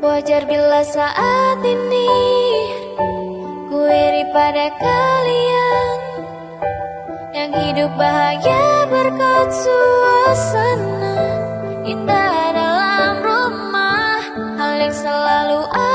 Wajar bila saat ini Ku iri pada kalian Yang hidup bahagia berkat suasana. Indah dalam rumah Hal yang selalu ada